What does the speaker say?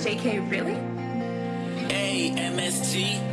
JK, really? A-M-S-G